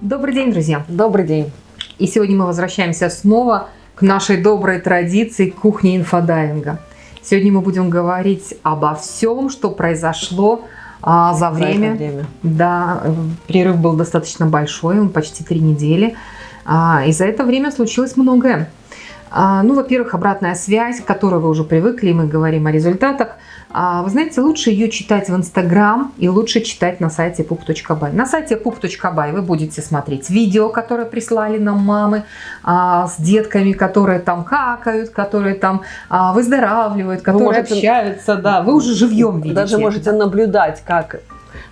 Добрый день, друзья! Добрый день! И сегодня мы возвращаемся снова к нашей доброй традиции кухни инфодайвинга. Сегодня мы будем говорить обо всем, что произошло а, за, время. за время. Да, перерыв был достаточно большой, он почти три недели. А, и за это время случилось многое. А, ну, во-первых, обратная связь, к которой вы уже привыкли, мы говорим о результатах – а, вы знаете, лучше ее читать в Инстаграм и лучше читать на сайте pup.by. На сайте pup.by вы будете смотреть видео, которые прислали нам мамы а, с детками, которые там какают, которые там выздоравливают, которые можете, общаются. Да, вы уже живьем видите. Даже можете наблюдать, как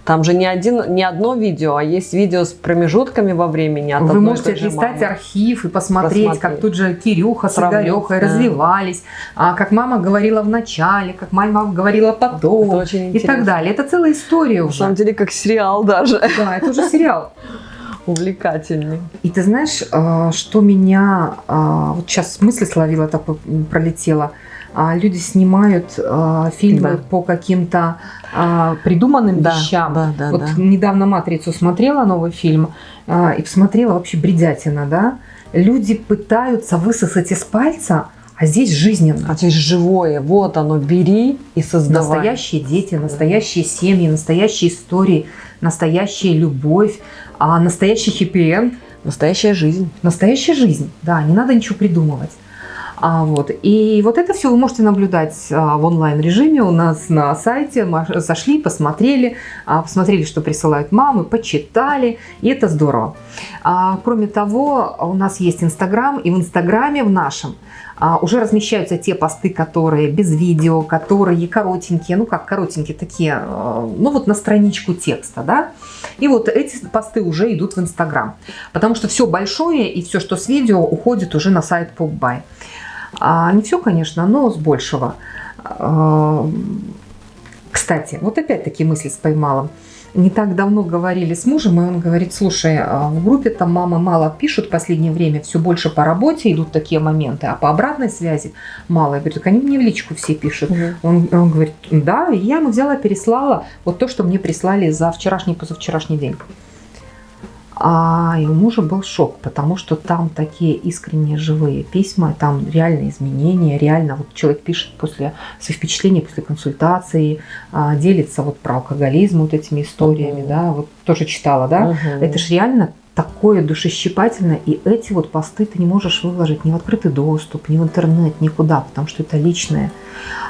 там же не, один, не одно видео, а есть видео с промежутками во времени. От Вы можете листать архив и посмотреть, посмотреть, как тут же Кирюха с Игорехой да. развивались, а, как мама говорила в начале, как мама говорила потом и так далее. Это целая история уже. На самом деле, как сериал даже. Да, это уже сериал. Увлекательный. И ты знаешь, а, что меня... А, вот сейчас мысли словила, так пролетела – а, люди снимают а, фильмы да. по каким-то а, придуманным да, вещам. Да, да, вот да. недавно «Матрицу» смотрела, новый фильм, а, и посмотрела вообще бредятина, да? Люди пытаются высосать из пальца а здесь жизненно. А здесь живое. Вот оно, бери и создавай. Настоящие дети, настоящие семьи, настоящие истории, настоящая любовь, а настоящий хэппи-энд. Настоящая жизнь. Настоящая жизнь, да, не надо ничего придумывать. А, вот. И вот это все вы можете наблюдать а, в онлайн-режиме у нас на сайте. Зашли, посмотрели, а, посмотрели, что присылают мамы, почитали, и это здорово. А, кроме того, у нас есть Инстаграм, и в Инстаграме в нашем а, уже размещаются те посты, которые без видео, которые коротенькие, ну как коротенькие такие, а, ну вот на страничку текста, да. И вот эти посты уже идут в Инстаграм, потому что все большое и все, что с видео, уходит уже на сайт PopBuy. А не все, конечно, но с большего. А, кстати, вот опять-таки мысли споймала. Не так давно говорили с мужем, и он говорит, слушай, а в группе там мама мало пишут в последнее время, все больше по работе идут такие моменты, а по обратной связи мало. Я говорю, так они мне в личку все пишут. Угу. Он, он говорит, да, и я ему взяла, переслала вот то, что мне прислали за вчерашний, позавчерашний день. А и у мужа был шок, потому что там такие искренние живые письма, там реальные изменения, реально вот человек пишет после своих впечатлений, после консультации, а, делится вот про алкоголизм вот этими историями, угу. да, вот тоже читала, да, угу. это же реально такое душещипательное, и эти вот посты ты не можешь выложить ни в открытый доступ, ни в интернет, никуда, потому что это личное.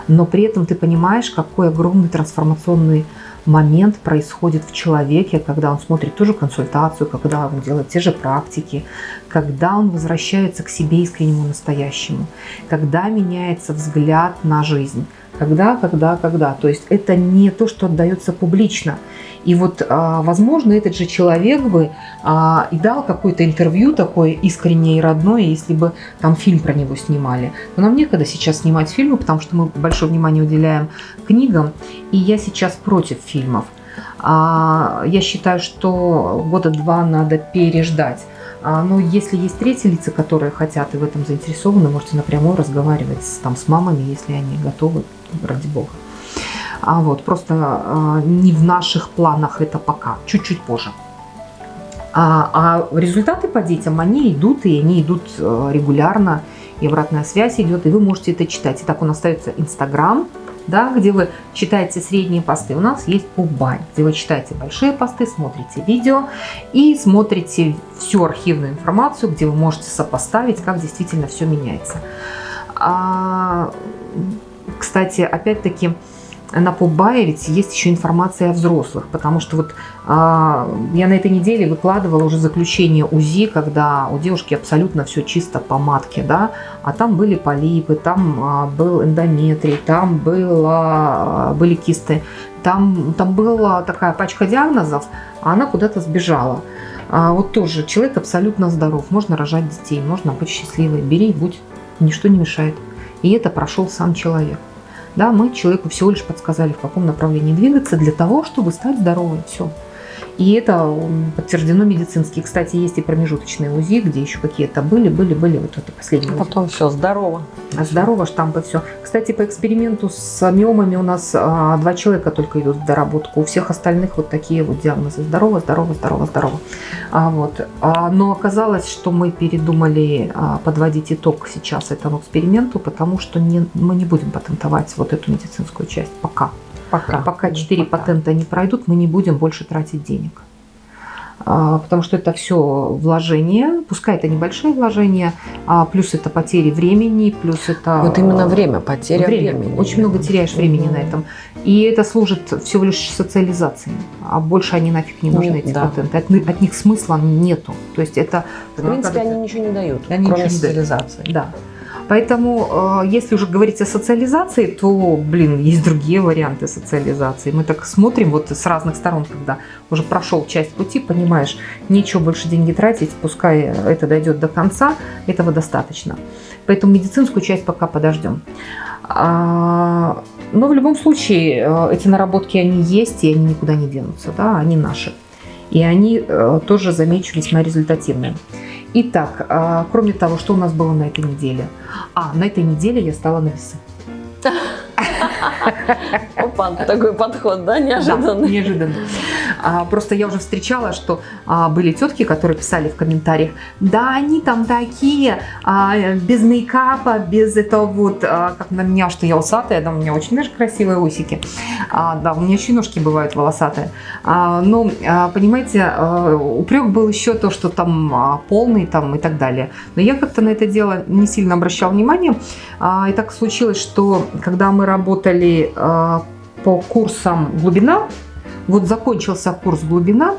Но при этом ты понимаешь, какой огромный трансформационный момент происходит в человеке, когда он смотрит ту же консультацию, когда он делает те же практики, когда он возвращается к себе искреннему настоящему, когда меняется взгляд на жизнь. Когда, когда, когда. То есть это не то, что отдается публично. И вот, а, возможно, этот же человек бы а, и дал какое-то интервью такое искреннее и родное, если бы там фильм про него снимали. Но нам некогда сейчас снимать фильмы, потому что мы большое внимание уделяем книгам. И я сейчас против фильмов. А, я считаю, что года два надо переждать. Но если есть третьи лица, которые хотят и в этом заинтересованы, можете напрямую разговаривать там, с мамами, если они готовы, ради бога. А вот просто а, не в наших планах это пока, чуть-чуть позже. А, а результаты по детям, они идут, и они идут э, регулярно, и обратная связь идет, и вы можете это читать. Итак, у нас остается Инстаграм, да, где вы читаете средние посты. У нас есть Пуббай, где вы читаете большие посты, смотрите видео и смотрите всю архивную информацию, где вы можете сопоставить, как действительно все меняется. А, кстати, опять-таки, на ведь есть еще информация о взрослых, потому что вот а, я на этой неделе выкладывала уже заключение УЗИ, когда у девушки абсолютно все чисто по матке, да, а там были полипы, там а, был эндометрий, там было, были кисты, там, там была такая пачка диагнозов, а она куда-то сбежала. А вот тоже человек абсолютно здоров, можно рожать детей, можно быть счастливой, бери и будь, ничто не мешает. И это прошел сам человек. Да, мы человеку всего лишь подсказали, в каком направлении двигаться для того, чтобы стать здоровым. Все. И это подтверждено медицински. Кстати, есть и промежуточные УЗИ, где еще какие-то были, были, были. Вот это последнее. А потом все, здорово. А здорово, штампы, все. Кстати, по эксперименту с миомами у нас а, два человека только идут в доработку. У всех остальных вот такие вот диагнозы. Здорово, здорово, здорово, здорово. А, вот. А, но оказалось, что мы передумали а, подводить итог сейчас этому эксперименту, потому что не, мы не будем патентовать вот эту медицинскую часть пока. Пока. Пока 4 пока. патента не пройдут, мы не будем больше тратить денег. А, потому что это все вложения, пускай это небольшие вложения, а плюс это потери времени, плюс это... Вот именно время, потеря время. времени. Очень много теряешь времени на этом. И это служит всего лишь социализацией. А больше они нафиг не нужны, Нет, эти да. патенты. От, от них смысла нету. То есть это... В принципе, они ничего не дают, они кроме социализации. Да. Поэтому, э, если уже говорить о социализации, то, блин, есть другие варианты социализации. Мы так смотрим вот с разных сторон, когда уже прошел часть пути, понимаешь, нечего больше деньги тратить, пускай это дойдет до конца, этого достаточно. Поэтому медицинскую часть пока подождем. А, но в любом случае э, эти наработки, они есть, и они никуда не денутся, да, они наши. И они э, тоже, замечу, весьма результативные. Итак, а, кроме того, что у нас было на этой неделе? А, на этой неделе я стала на весы. Опа, такой подход, да, неожиданный? Да, неожиданный. А, просто я уже встречала, что а, были тетки, которые писали в комментариях, да, они там такие, а, без мейкапа, без этого вот, как на меня, что я усатая, да, у меня очень даже красивые усики, да, у меня еще бывают волосатые. Но, а, понимаете, а, упрек был еще то, что там а, полный там и так далее. Но я как-то на это дело не сильно обращала внимание. И так случилось, что когда мы работали а, по курсам глубина, вот закончился курс глубина,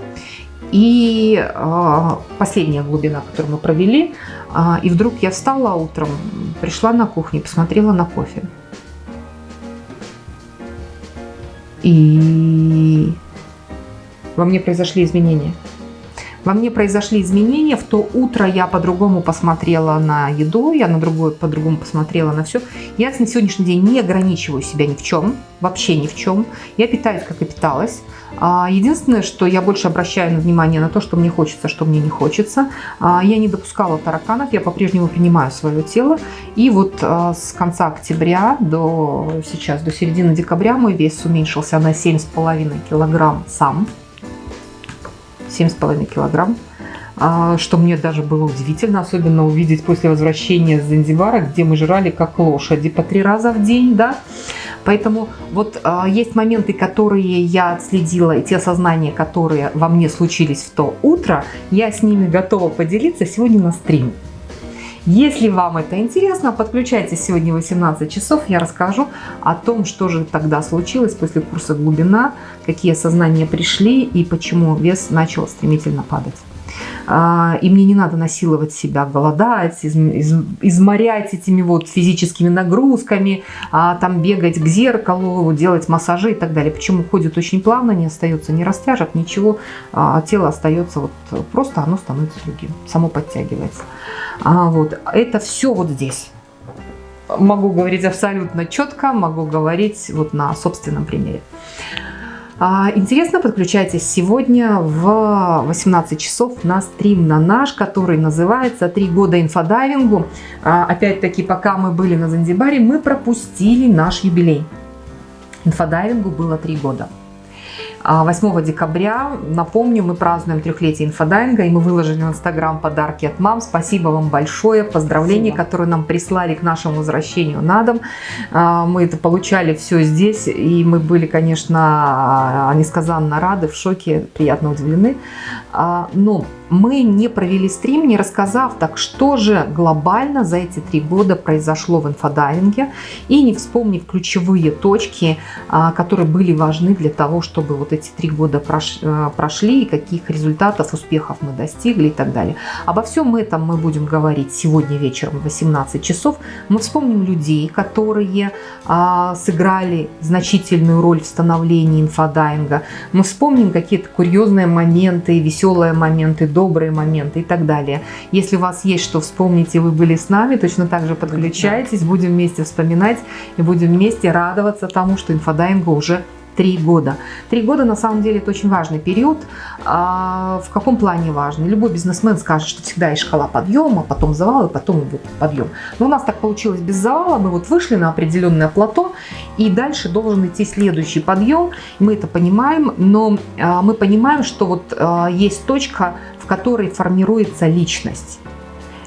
и э, последняя глубина, которую мы провели, э, и вдруг я встала утром, пришла на кухню, посмотрела на кофе. И во мне произошли изменения. Во мне произошли изменения. В то утро я по-другому посмотрела на еду, я на другую по-другому посмотрела на все. Я на сегодняшний день не ограничиваю себя ни в чем, вообще ни в чем. Я питаюсь, как и питалась. А, единственное, что я больше обращаю внимание на то, что мне хочется, что мне не хочется. А, я не допускала тараканов, я по-прежнему принимаю свое тело. И вот а, с конца октября до сейчас, до середины декабря мой вес уменьшился на 7,5 килограмм сам. 7,5 килограмм что мне даже было удивительно, особенно увидеть после возвращения с Занзибара, где мы жрали как лошади по три раза в день, да, Поэтому вот э, есть моменты, которые я отследила, и те осознания, которые во мне случились в то утро, я с ними готова поделиться сегодня на стриме. Если вам это интересно, подключайтесь сегодня в 18 часов, я расскажу о том, что же тогда случилось после курса глубина, какие осознания пришли и почему вес начал стремительно падать. А, и мне не надо насиловать себя, голодать, из, из, изморять этими вот физическими нагрузками, а, там бегать к зеркалу, делать массажи и так далее. Почему уходит очень плавно, не остается ни растяжек, ничего, а тело остается вот просто, оно становится другим, само подтягивается. А, вот, это все вот здесь. Могу говорить абсолютно четко, могу говорить вот на собственном примере. А, интересно, подключайтесь сегодня в 18 часов на стрим на наш, который называется «Три года инфодайвингу». А, опять-таки, пока мы были на Занзибаре, мы пропустили наш юбилей. Инфодайвингу было три года. 8 а, декабря, напомню, мы празднуем трехлетие инфодайвинга, и мы выложили в Инстаграм подарки от мам. Спасибо вам большое, поздравления, Спасибо. которые нам прислали к нашему возвращению на дом. А, мы это получали все здесь, и мы были, конечно, несказанно рады, в шоке, приятно удивлены. А, но мы не провели стрим, не рассказав, так что же глобально за эти три года произошло в инфодайвинге и не вспомнив ключевые точки, а, которые были важны для того, чтобы вот эти три года э, прошли и каких результатов, успехов мы достигли и так далее. Обо всем этом мы будем говорить сегодня вечером в 18 часов. Мы вспомним людей, которые а, сыграли значительную роль в становлении инфодайвинга. Мы вспомним какие-то курьезные моменты, веселые моменты, добрые моменты и так далее. Если у вас есть что вспомнить, и вы были с нами, точно так же подключайтесь, будем вместе вспоминать и будем вместе радоваться тому, что инфодайвингу уже три года. Три года на самом деле это очень важный период. А, в каком плане важный? Любой бизнесмен скажет, что всегда есть шкала подъема, потом завал и потом вот подъем. Но у нас так получилось без завала. Мы вот вышли на определенное плато и дальше должен идти следующий подъем. Мы это понимаем, но а, мы понимаем, что вот а, есть точка, в которой формируется личность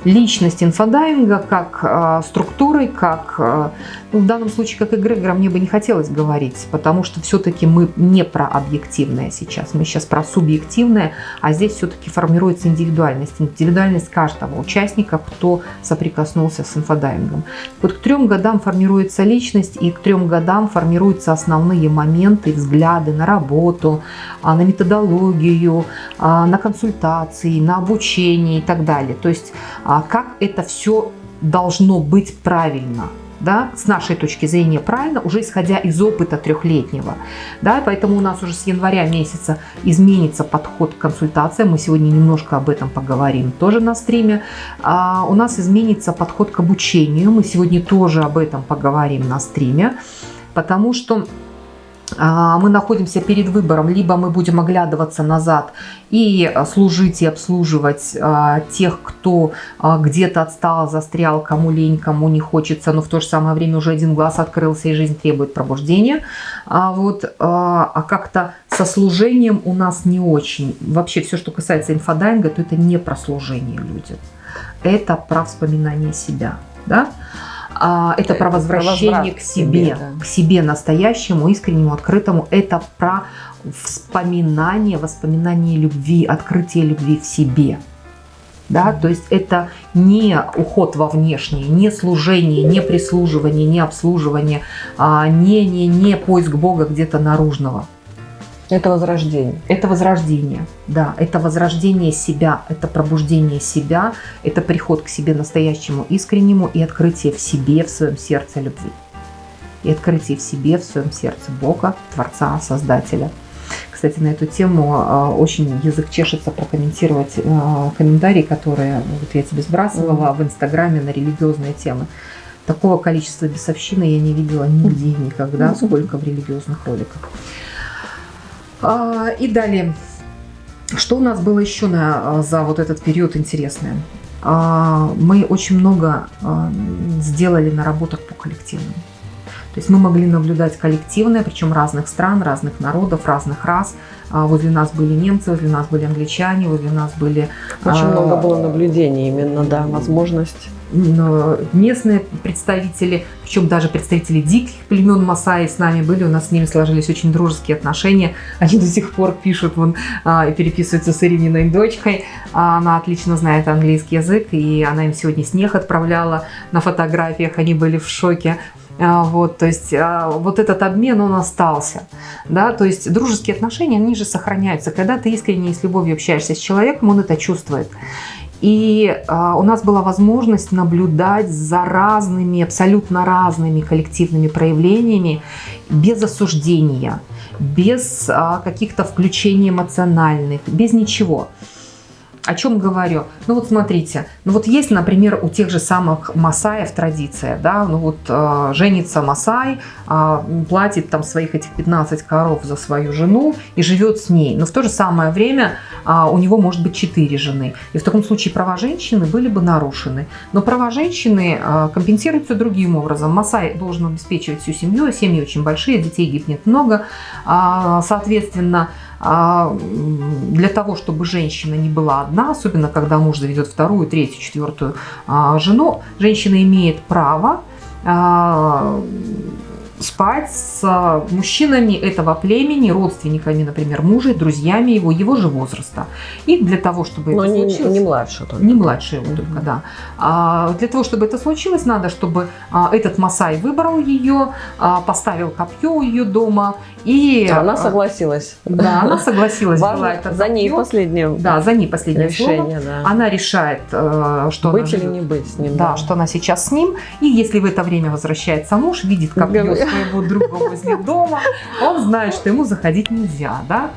личность инфодайвинга как э, структурой, как э, ну, в данном случае как эгрегора мне бы не хотелось говорить, потому что все-таки мы не про объективное сейчас, мы сейчас про субъективное, а здесь все-таки формируется индивидуальность, индивидуальность каждого участника, кто соприкоснулся с инфодайвингом. Вот к трем годам формируется личность, и к трем годам формируются основные моменты, взгляды на работу, а, на методологию, а, на консультации, на обучение и так далее. То есть а, как это все должно быть правильно – да, с нашей точки зрения правильно, уже исходя из опыта трехлетнего. Да, поэтому у нас уже с января месяца изменится подход к консультациям. Мы сегодня немножко об этом поговорим тоже на стриме. А, у нас изменится подход к обучению. Мы сегодня тоже об этом поговорим на стриме, потому что а, мы находимся перед выбором, либо мы будем оглядываться назад и служить и обслуживать а, тех, кто а, где-то отстал, застрял, кому лень, кому не хочется, но в то же самое время уже один глаз открылся и жизнь требует пробуждения. Вот, а как-то со служением у нас не очень. Вообще все, что касается инфодайинга, то это не про служение людям. Это про вспоминание себя. Да? А, это про возвращение про к себе, себе да. к себе настоящему, искреннему, открытому. Это про вспоминание, воспоминание любви, открытие любви в себе. Да, то есть это не уход во внешнее, не служение, не прислуживание, не обслуживание, а не, не, не поиск Бога где-то наружного. Это возрождение. Это возрождение, да. Это возрождение себя, это пробуждение себя, это приход к себе настоящему, искреннему и открытие в себе, в своем сердце любви. И открытие в себе, в своем сердце Бога, Творца, Создателя. Кстати, на эту тему а, очень язык чешется прокомментировать а, комментарии, которые вот я тебе сбрасывала mm -hmm. в Инстаграме на религиозные темы. Такого количества бесовщины я не видела нигде никогда, сколько в религиозных роликах. А, и далее, что у нас было еще на, а, за вот этот период интересное? А, мы очень много сделали наработок по коллективным. То есть мы могли наблюдать коллективное, причем разных стран, разных народов, разных рас. Возле нас были немцы, возле нас были англичане, возле нас были... Очень много было наблюдений именно, да, возможность местные представители, причем даже представители диких племен Масаи с нами были, у нас с ними сложились очень дружеские отношения. Они до сих пор пишут вон, а, и переписываются с Ирининой дочкой. А, она отлично знает английский язык, и она им сегодня снег отправляла на фотографиях, они были в шоке. А, вот, то есть вот этот обмен, он остался. Да? То есть дружеские отношения, они же сохраняются. Когда ты искренне и с любовью общаешься с человеком, он это чувствует. И э, у нас была возможность наблюдать за разными, абсолютно разными коллективными проявлениями без осуждения, без э, каких-то включений эмоциональных, без ничего. О чем говорю? Ну вот смотрите, ну вот есть, например, у тех же самых масаев традиция, да, ну вот э, женится масай, э, платит там своих этих 15 коров за свою жену и живет с ней, но в то же самое время э, у него может быть 4 жены. И в таком случае права женщины были бы нарушены. Но права женщины э, компенсируются другим образом. Масай должен обеспечивать всю семью, семьи очень большие, детей гибнет много, э, соответственно, для того, чтобы женщина не была одна, особенно когда муж заведет вторую, третью, четвертую а, жену, женщина имеет право а, спать с а, мужчинами этого племени, родственниками, например, мужа, друзьями его, его же возраста. И для того, чтобы Но это не, случилось... не младше только. Не младше его только, да. А, для того, чтобы это случилось, надо, чтобы а, этот Масай выбрал ее, а, поставил копье у ее дома. И, а она согласилась. Да, она согласилась. Важно, это за ней последнее Да, за ней последнее решение. Да. Она решает, э, что быть она или не быть с ним. Да, да, что она сейчас с ним. И если в это время возвращается муж, видит копье своего друга возле дома, он знает, что ему заходить нельзя, да.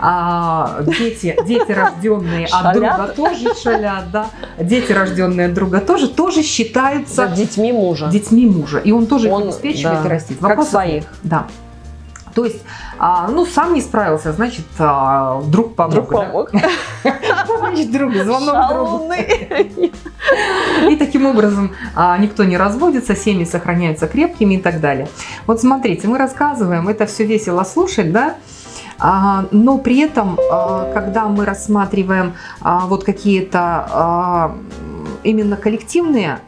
А, дети, дети, рожденные от друга, тоже шалят, да. Дети, рожденные от друга, тоже, тоже считаются детьми мужа. Детьми мужа. И он тоже он, их обеспечивает да, и растит. Вопрос, как своих. Да. То есть, а, ну, сам не справился, значит, а, друг помог. Друг помог. Значит, друг, звонок другу. И таким образом а, никто не разводится, семьи сохраняются крепкими и так далее. Вот смотрите, мы рассказываем, это все весело слушать, да, но при этом, когда мы рассматриваем вот какие-то именно коллективные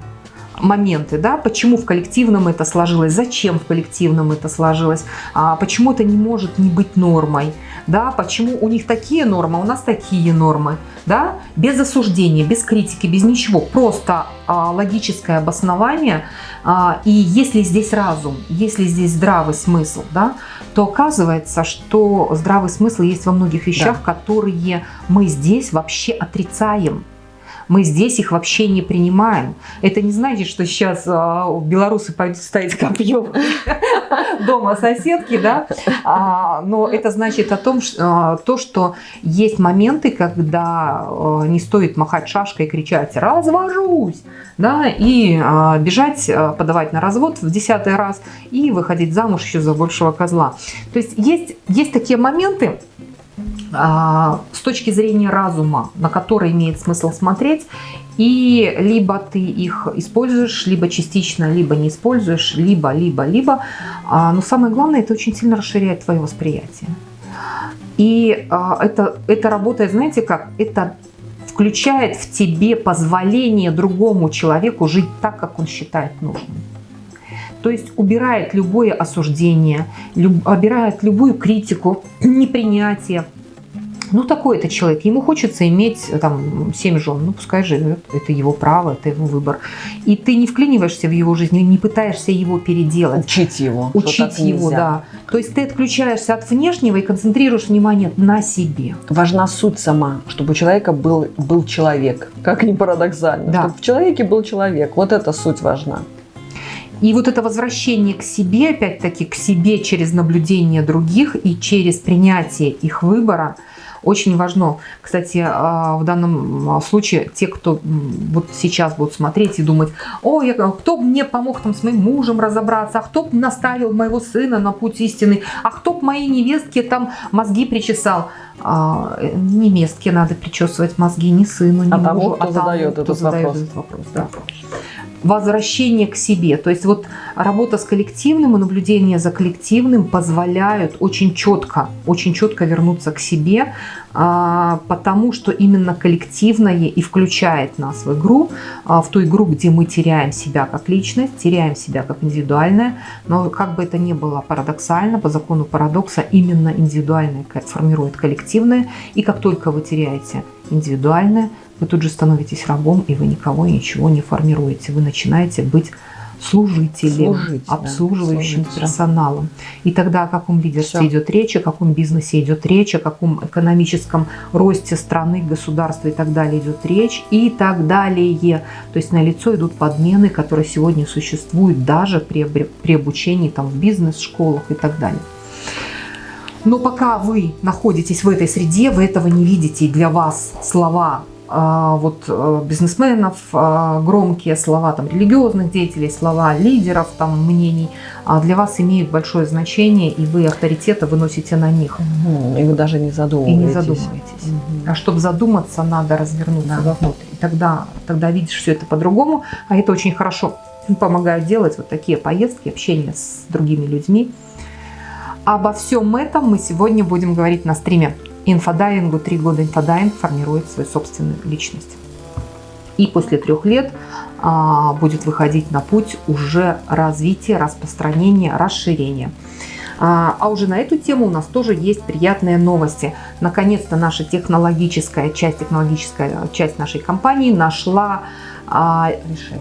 моменты, да, почему в коллективном это сложилось, зачем в коллективном это сложилось, а почему это не может не быть нормой, да, почему у них такие нормы, а у нас такие нормы, да, без осуждения, без критики, без ничего, просто а, логическое обоснование, а, и если здесь разум, если здесь здравый смысл, да, то оказывается, что здравый смысл есть во многих вещах, да. которые мы здесь вообще отрицаем. Мы здесь их вообще не принимаем. Это не значит, что сейчас а, белорусы пойдут ставить копье дома соседки, да, а, но это значит о том, что, а, то, что есть моменты, когда не стоит махать шашкой и кричать «развожусь», да, и бежать, подавать на развод в десятый раз и выходить замуж еще за большего козла. То есть есть, есть такие моменты, с точки зрения разума, на который имеет смысл смотреть, и либо ты их используешь, либо частично, либо не используешь, либо, либо, либо. А, но самое главное, это очень сильно расширяет твое восприятие. И а, это, это работает, знаете как, это включает в тебе позволение другому человеку жить так, как он считает нужным. То есть убирает любое осуждение, люб, убирает любую критику, непринятие, ну такой это человек, ему хочется иметь э, там семь жен, ну пускай живет, это его право, это его выбор. И ты не вклиниваешься в его жизнь, не пытаешься его переделать. Учить его. Учить его, да. То есть ты отключаешься от внешнего и концентрируешь внимание на себе. Важна суть сама, чтобы у человека был, был человек, как ни парадоксально. Да. Чтобы в человеке был человек, вот эта суть важна. И вот это возвращение к себе, опять-таки к себе через наблюдение других и через принятие их выбора – очень важно. Кстати, а, в данном а, случае те, кто вот сейчас будут смотреть и думать, о, я, кто мне помог там с моим мужем разобраться, а кто наставил моего сына на путь истины, а кто моей невестке там мозги причесал. А, невестке надо причесывать мозги, не сыну, не а мужу, тому, кто а задает, тому, этот, задает вопрос. этот вопрос. Да возвращение к себе. То есть вот работа с коллективным и наблюдение за коллективным позволяют очень четко, очень четко вернуться к себе, а, потому что именно коллективное и включает нас в игру, а, в ту игру, где мы теряем себя как личность, теряем себя как индивидуальное, но как бы это ни было парадоксально, по закону парадокса именно индивидуальное формирует коллективное, и как только вы теряете индивидуальное, вы тут же становитесь рабом, и вы никого и ничего не формируете. Вы начинаете быть служителем, Служить, обслуживающим да, персоналом. И тогда о каком лидерстве Все. идет речь, о каком бизнесе идет речь, о каком экономическом росте страны, государства и так далее идет речь и так далее. То есть на лицо идут подмены, которые сегодня существуют даже при, при обучении там, в бизнес-школах и так далее. Но пока вы находитесь в этой среде, вы этого не видите, и для вас слова вот э, бизнесменов, а, громкие слова там, религиозных деятелей, слова лидеров, там, мнений а для вас имеют большое значение, и вы авторитета выносите на них. И вы даже не задумываетесь. И не задумываетесь. Угу. А чтобы задуматься, надо развернуться да. вовнутрь. И тогда, тогда видишь все это по-другому, а это очень хорошо помогают делать вот такие поездки, общение с другими людьми. Обо всем этом мы сегодня будем говорить на стриме инфодайвингу три года инфодайвинг формирует свою собственную личность. И после трех лет а, будет выходить на путь уже развития, распространения, расширения. А, а уже на эту тему у нас тоже есть приятные новости. Наконец-то наша технологическая часть, технологическая часть нашей компании нашла а,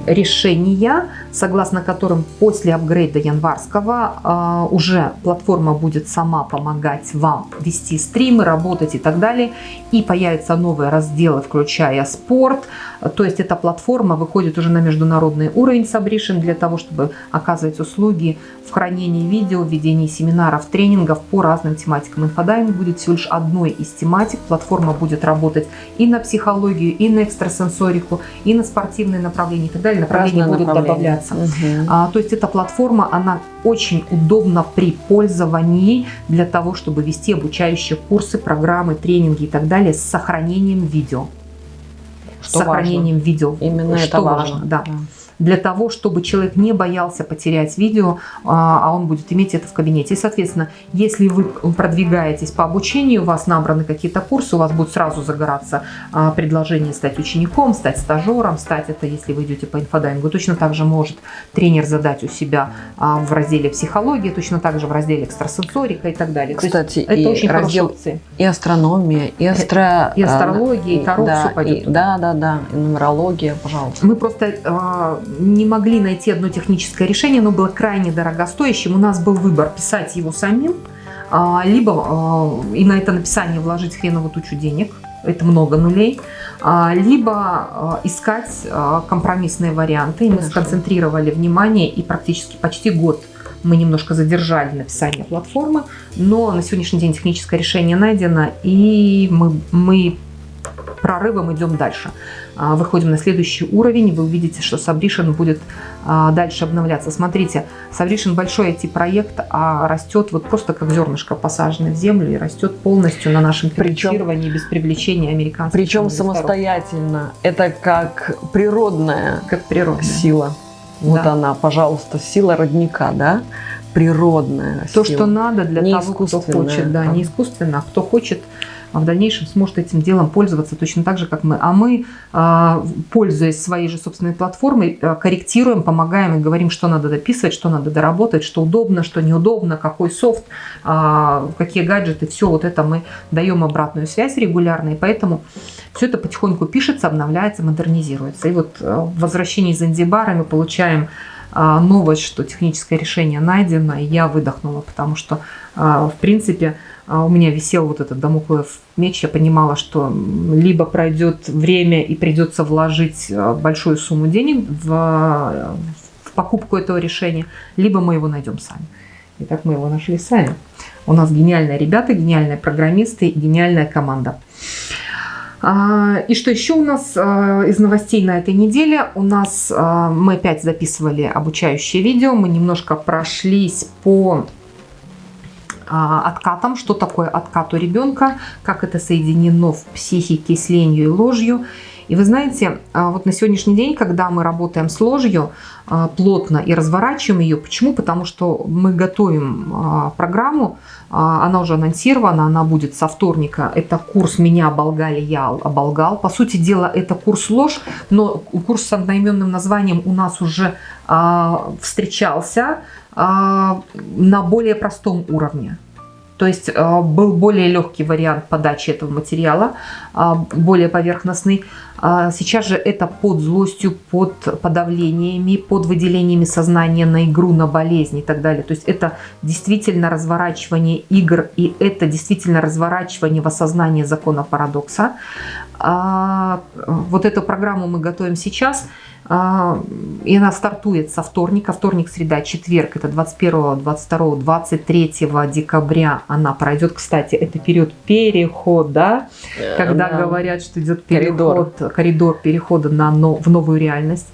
решения, согласно которым после апгрейда январского а, уже платформа будет сама помогать вам вести стримы, работать и так далее. И появятся новые разделы, включая спорт. То есть эта платформа выходит уже на международный уровень Submission для того, чтобы оказывать услуги в хранении видео, в ведении семинаров, тренингов по разным тематикам. Инфодайвинг будет всего лишь одной из тематик. Платформа будет работать и на психологию, и на экстрасенсорику, и на спортивные направления и так далее. Направления Разные будут направления. добавляться. Угу. А, то есть эта платформа, она очень удобна при пользовании для того, чтобы вести обучающие курсы, программы, тренинги и так далее с сохранением видео. Что с сохранением важно. видео. Именно что это важно. важно да. да для того, чтобы человек не боялся потерять видео, а, а он будет иметь это в кабинете. И, соответственно, если вы продвигаетесь по обучению, у вас набраны какие-то курсы, у вас будет сразу загораться а, предложение стать учеником, стать стажером, стать это, если вы идете по инфодайвингу. Точно так же может тренер задать у себя а, в разделе психология, точно так же в разделе экстрасенсорика и так далее. Кстати, это и очень раздел и астрономия, и, астро... и астрология, и таро, да, все пойдет. И, да, да, да, и нумерология, пожалуйста. Мы просто не могли найти одно техническое решение, оно было крайне дорогостоящим. У нас был выбор писать его самим, а, либо а, и на это написание вложить хреновую тучу денег, это много нулей, а, либо искать компромиссные варианты. И мы сконцентрировали внимание и практически почти год мы немножко задержали написание платформы, но на сегодняшний день техническое решение найдено, и мы, мы прорывом идем дальше. А, выходим на следующий уровень, вы увидите, что Submission будет а, дальше обновляться. Смотрите, Submission большой IT-проект, а растет вот просто как зернышко посаженное в землю и растет полностью на нашем финансировании без привлечения американцев. Причем самостоятельно. Это как природная, как природная. сила. Вот да. она, пожалуйста, сила родника, да? Природная То, сила. что надо для не того, кто хочет. Да, не искусственно, а кто хочет а в дальнейшем сможет этим делом пользоваться точно так же, как мы. А мы, а, пользуясь своей же собственной платформой, а, корректируем, помогаем и говорим, что надо дописывать, что надо доработать, что удобно, что неудобно, какой софт, какие гаджеты. Все вот это мы даем обратную связь регулярно, и поэтому все это потихоньку пишется, обновляется, модернизируется. И вот в возвращении из Занзибара мы получаем новость, что техническое решение найдено, и я выдохнула, потому что, в принципе, а у меня висел вот этот домоклов меч, я понимала, что либо пройдет время и придется вложить а, большую сумму денег в, в покупку этого решения, либо мы его найдем сами. И так мы его нашли сами. У нас гениальные ребята, гениальные программисты гениальная команда. А, и что еще у нас из новостей на этой неделе? У нас мы опять записывали обучающее видео, мы немножко прошлись по а, откатом, что такое откат у ребенка, как это соединено в психике с ленью и ложью. И вы знаете, а, вот на сегодняшний день, когда мы работаем с ложью а, плотно и разворачиваем ее, почему? Потому что мы готовим программу, она уже анонсирована, она будет со вторника. Это курс «Меня оболгали, я оболгал». По сути дела, это курс ложь, но курс с одноименным названием у нас уже встречался. А, на более простом уровне. То есть а, был более легкий вариант подачи этого материала, а, более поверхностный. Сейчас же это под злостью, под подавлениями, под выделениями сознания на игру, на болезнь и так далее. То есть это действительно разворачивание игр и это действительно разворачивание в осознании закона парадокса. Вот эту программу мы готовим сейчас – а, и она стартует со вторника, вторник, среда, четверг, это 21, 22, 23 декабря она пройдет. Кстати, это период перехода, yeah, когда да. говорят, что идет переход, коридор, коридор перехода на, в новую реальность.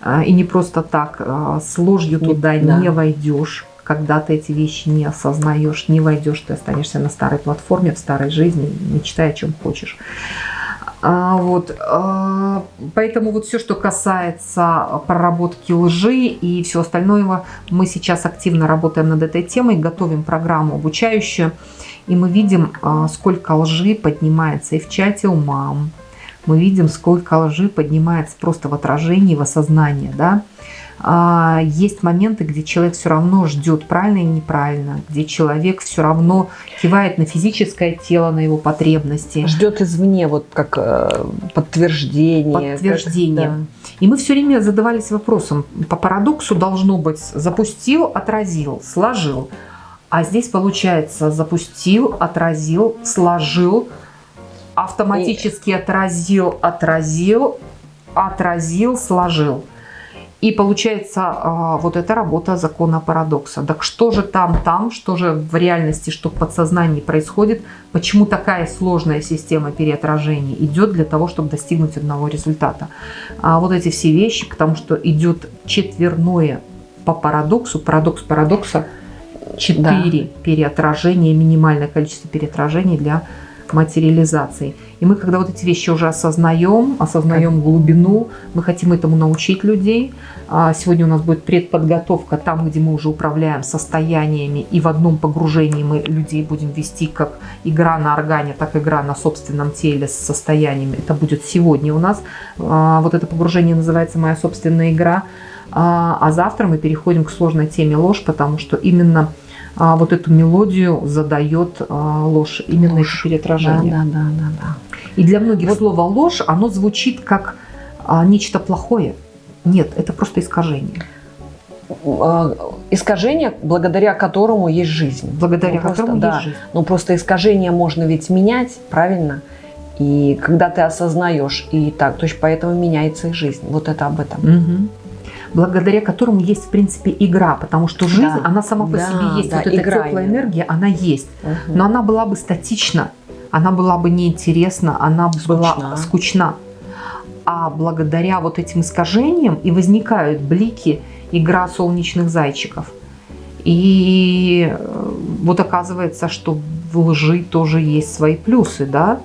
А, и не просто так, а, с ложью туда да. не войдешь когда ты эти вещи не осознаешь, не войдешь, ты останешься на старой платформе, в старой жизни, мечтай о чем хочешь. А, вот, а, поэтому вот все, что касается проработки лжи и все остальное, мы сейчас активно работаем над этой темой, готовим программу обучающую, и мы видим, а, сколько лжи поднимается и в чате у мам, мы видим, сколько лжи поднимается просто в отражении, в осознании, да, есть моменты, где человек все равно ждет правильно и неправильно, где человек все равно кивает на физическое тело, на его потребности. Ждет извне, вот как э, подтверждение. Подтверждение. Как, да. И мы все время задавались вопросом, по парадоксу должно быть запустил, отразил, сложил. А здесь получается запустил, отразил, сложил, автоматически и... отразил, отразил, отразил, сложил. И получается а, вот эта работа закона парадокса. Так что же там, там, что же в реальности, что в подсознании происходит, почему такая сложная система переотражений идет для того, чтобы достигнуть одного результата. А вот эти все вещи, потому что идет четверное по парадоксу, парадокс парадокса, четыре да. переотражения, минимальное количество переотражений для материализации. И мы, когда вот эти вещи уже осознаем, осознаем глубину, мы хотим этому научить людей. А сегодня у нас будет предподготовка там, где мы уже управляем состояниями, и в одном погружении мы людей будем вести как игра на органе, так и игра на собственном теле с состояниями. Это будет сегодня у нас. А, вот это погружение называется «Моя собственная игра». А, а завтра мы переходим к сложной теме ложь, потому что именно а, вот эту мелодию задает а, ложь, именно ложь. это переотражение. Да, да, да, да, И для многих вот. слово ложь, оно звучит как а, нечто плохое. Нет, это просто искажение. А, искажение, благодаря которому есть жизнь. Благодаря ну, которому да, есть жизнь. Ну просто искажение можно ведь менять, правильно? И когда ты осознаешь, и так, то есть поэтому меняется и жизнь. Вот это об этом. Угу благодаря которому есть, в принципе, игра, потому что жизнь, да. она сама по да, себе есть, да, вот эта теплая энергия, она есть, угу. но она была бы статична, она была бы неинтересна, она скучна. была скучна. А благодаря вот этим искажениям и возникают блики, игра солнечных зайчиков. И э, вот оказывается, что в лжи тоже есть свои плюсы, да?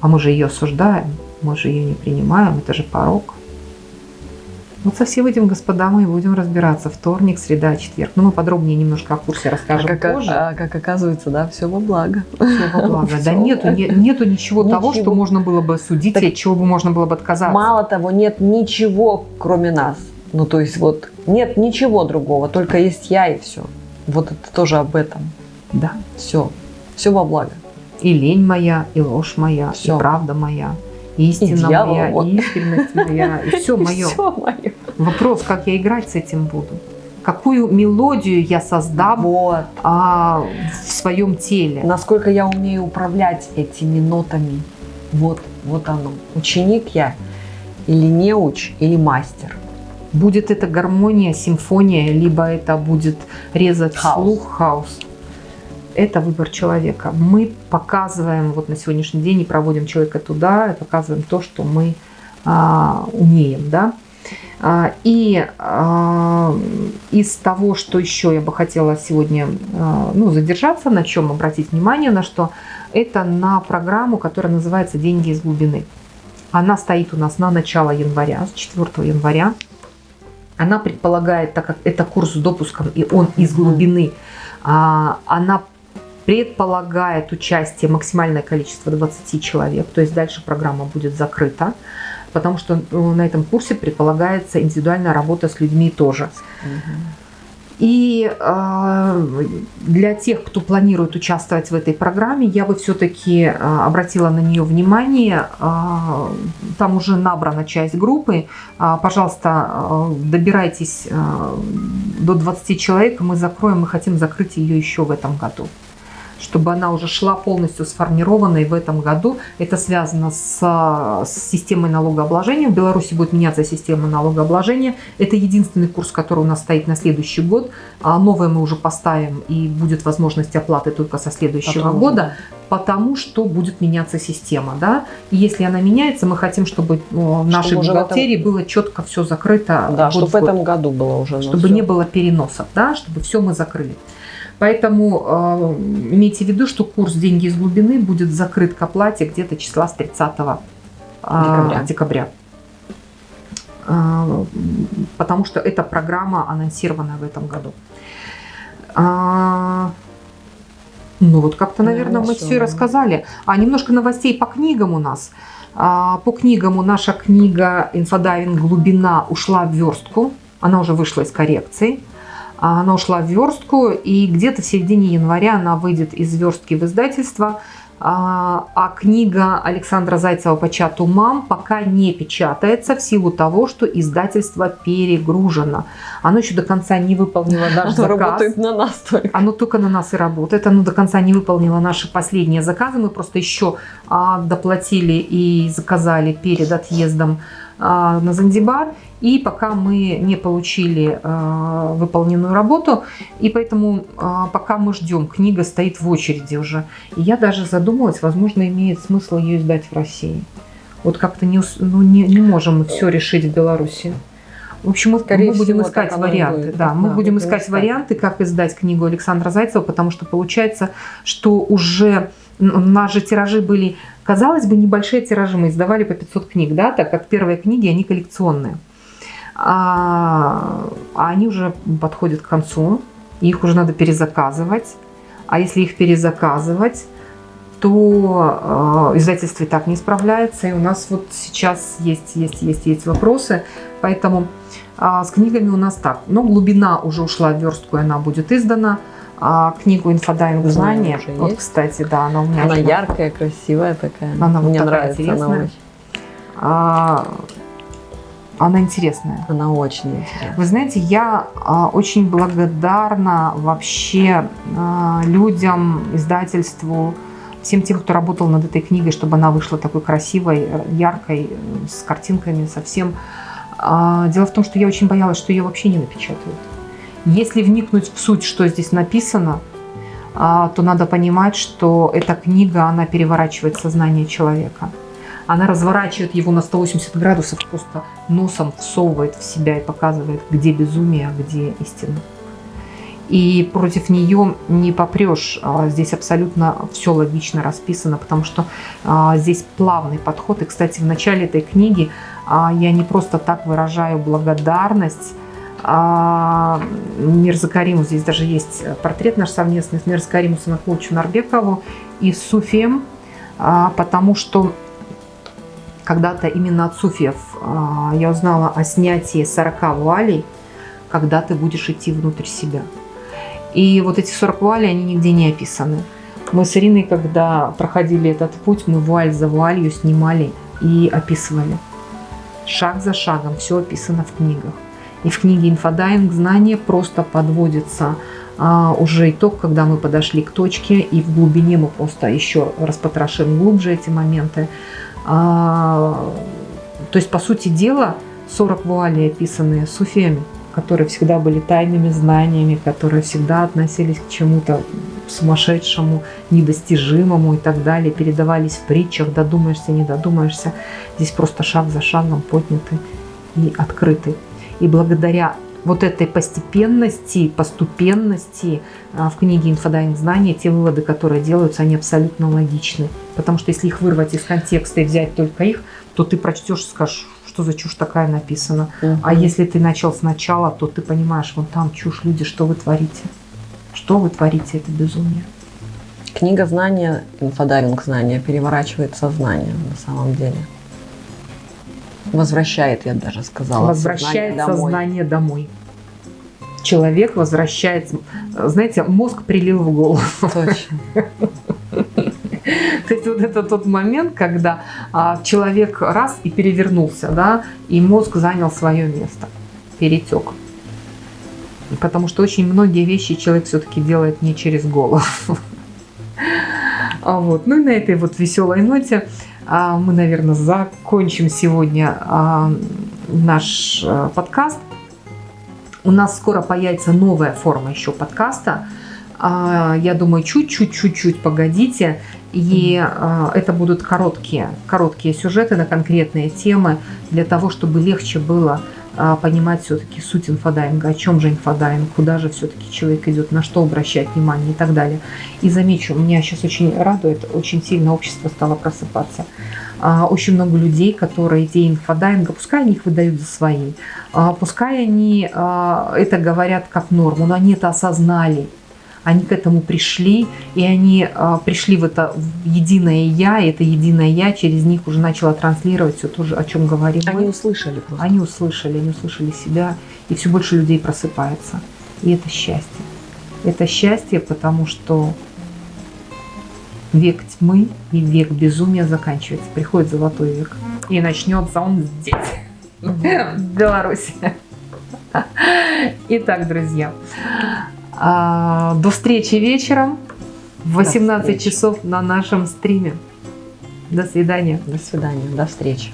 А мы же ее осуждаем, мы же ее не принимаем, это же порог. Вот со всем этим, господа, мы будем разбираться. Вторник, среда, четверг. Ну, мы подробнее немножко о курсе расскажем а как, позже. А, как оказывается, да, все во благо. Все во благо. Да нету, нету ничего, того, что можно было бы судить, от чего бы можно было бы отказаться. Мало того, нет ничего, кроме нас. Ну, то есть вот нет ничего другого, только есть я и все. Вот это тоже об этом. Да. Все. Все во благо. И лень моя, и ложь моя, все. и правда моя истина и моя, и искренность моя, и все мое. Все мое. Вопрос, как я играть с этим буду? Какую мелодию я создам вот. а, в своем теле? Насколько я умею управлять этими нотами? Вот, вот оно. Ученик я или неуч, или мастер. Будет это гармония, симфония, либо это будет резать хаос. слух, хаос это выбор человека. Мы показываем вот на сегодняшний день и проводим человека туда, показываем то, что мы а, умеем, да. А, и а, из того, что еще я бы хотела сегодня а, ну, задержаться, на чем обратить внимание, на что, это на программу, которая называется «Деньги из глубины». Она стоит у нас на начало января, с 4 января. Она предполагает, так как это курс с допуском, и он из глубины, она предполагает участие максимальное количество 20 человек, то есть дальше программа будет закрыта, потому что ну, на этом курсе предполагается индивидуальная работа с людьми тоже. И э, для тех, кто планирует участвовать в этой программе, я бы все-таки э, обратила на нее внимание. Э, там уже набрана часть группы. Э, пожалуйста, э, добирайтесь э, до 20 человек, мы закроем, мы хотим закрыть ее еще в этом году чтобы она уже шла полностью сформированной в этом году. Это связано с, с системой налогообложения. В Беларуси будет меняться система налогообложения. Это единственный курс, который у нас стоит на следующий год. А новое мы уже поставим, и будет возможность оплаты только со следующего потому года, потому что будет меняться система. Да? И если она меняется, мы хотим, чтобы в нашей чтобы бухгалтерии этом... было четко все закрыто. Да, чтобы в этом году было уже. Чтобы все. не было переносов, да? чтобы все мы закрыли. Поэтому э, имейте в виду, что курс «Деньги из глубины» будет закрыт к оплате где-то числа с 30 э, декабря. декабря. Э, потому что эта программа анонсирована в этом году. А, ну вот как-то, наверное, ну, мы все рассказали. А немножко новостей по книгам у нас. А, по книгам у наша книга «Инфодайвинг. Глубина» ушла в верстку. Она уже вышла из коррекции. А она ушла в верстку, и где-то в середине января она выйдет из верстки в издательство. А, а книга Александра Зайцева по чату «Мам» пока не печатается в силу того, что издательство перегружено. Оно еще до конца не выполнило наш Оно заказ. работает на нас только. Оно только на нас и работает. Оно до конца не выполнило наши последние заказы. Мы просто еще а, доплатили и заказали перед отъездом на Занзибар, и пока мы не получили а, выполненную работу, и поэтому а, пока мы ждем, книга стоит в очереди уже. И я даже задумалась, возможно, имеет смысл ее издать в России. Вот как-то не, ну, не, не можем мы все решить в Беларуси. В общем, мы, Скорее мы будем всего, искать варианты. Будет. Да, мы да, будем искать варианты, как издать книгу Александра Зайцева, потому что получается, что уже же тиражи были, казалось бы, небольшие тиражи, мы издавали по 500 книг, да, так как первые книги, они коллекционные. А, а они уже подходят к концу, их уже надо перезаказывать. А если их перезаказывать, то э, издательство и так не справляется. И у нас вот сейчас есть, есть, есть, есть вопросы. Поэтому э, с книгами у нас так. Но глубина уже ушла в верстку, и она будет издана. А книгу «Инфодайвинг знания». Вот, есть. кстати, да, она у меня... Она яркая, красивая такая. Она Мне вот нравится, интересная. она очень. А, она интересная. Она очень интересная. Вы знаете, я а, очень благодарна вообще а, людям, издательству, всем тем, кто работал над этой книгой, чтобы она вышла такой красивой, яркой, с картинками, совсем. А, дело в том, что я очень боялась, что ее вообще не напечатают. Если вникнуть в суть, что здесь написано, а, то надо понимать, что эта книга, она переворачивает сознание человека. Она разворачивает его на 180 градусов, просто носом всовывает в себя и показывает, где безумие, а где истина и против нее не попрешь. А, здесь абсолютно все логично расписано, потому что а, здесь плавный подход. И, кстати, в начале этой книги я не просто так выражаю благодарность Мирза Кариму, здесь даже есть портрет наш совместный с Мирза Кариму Санакловичу Нарбекову и Суфием, потому что когда-то именно от суфиев я узнала о снятии 40 вуалей, когда ты будешь идти внутрь себя. И вот эти 40 вуалей, они нигде не описаны. Мы с Ириной, когда проходили этот путь, мы вуаль за вуалью снимали и описывали. Шаг за шагом все описано в книгах. И в книге «Инфодайвинг. Знание» просто подводится а, уже итог, когда мы подошли к точке, и в глубине мы просто еще распотрошим глубже эти моменты. А, то есть, по сути дела, 40 вуалей, описанные суфиями, которые всегда были тайными знаниями, которые всегда относились к чему-то сумасшедшему, недостижимому и так далее, передавались в притчах, додумаешься, не додумаешься. Здесь просто шаг за шагом подняты и открыты. И благодаря вот этой постепенности, поступенности а, в книге «Инфодайвинг знания» те выводы, которые делаются, они абсолютно логичны. Потому что если их вырвать из контекста и взять только их, то ты прочтешь и скажешь, что за чушь такая написана. Угу. А если ты начал сначала, то ты понимаешь, вон там чушь, люди, что вы творите? Что вы творите, это безумие. Книга знания, инфодайвинг знания переворачивает сознание на самом деле. Возвращает, я даже сказала. Возвращает сознание, сознание домой. Человек возвращается. Знаете, мозг прилил в голову. Точно. То есть вот это тот момент, когда а, человек раз и перевернулся, да, и мозг занял свое место, перетек. Потому что очень многие вещи человек все-таки делает не через голову. А вот. Ну и на этой вот веселой ноте мы, наверное, закончим сегодня а, наш а, подкаст. У нас скоро появится новая форма еще подкаста. А, я думаю, чуть-чуть-чуть-чуть погодите. И это будут короткие, короткие сюжеты на конкретные темы для того, чтобы легче было понимать все-таки суть инфодайвинга, о чем же инфодайвинг, куда же все-таки человек идет, на что обращать внимание и так далее. И замечу, меня сейчас очень радует, очень сильно общество стало просыпаться. Э, очень много людей, которые идеи инфодайвинга, пускай они их выдают за свои, э, пускай они это говорят как норму, но они это осознали, они к этому пришли, и они а, пришли в это в единое «я», и это единое «я» через них уже начало транслировать все то, же, о чем говорим Они услышали просто. Они услышали, они услышали себя, и все больше людей просыпается. И это счастье. Это счастье, потому что век тьмы и век безумия заканчивается. Приходит золотой век. И начнется он здесь, в Беларуси. Итак, друзья, а, до встречи вечером в 18 часов на нашем стриме. До свидания. До свидания. До встречи.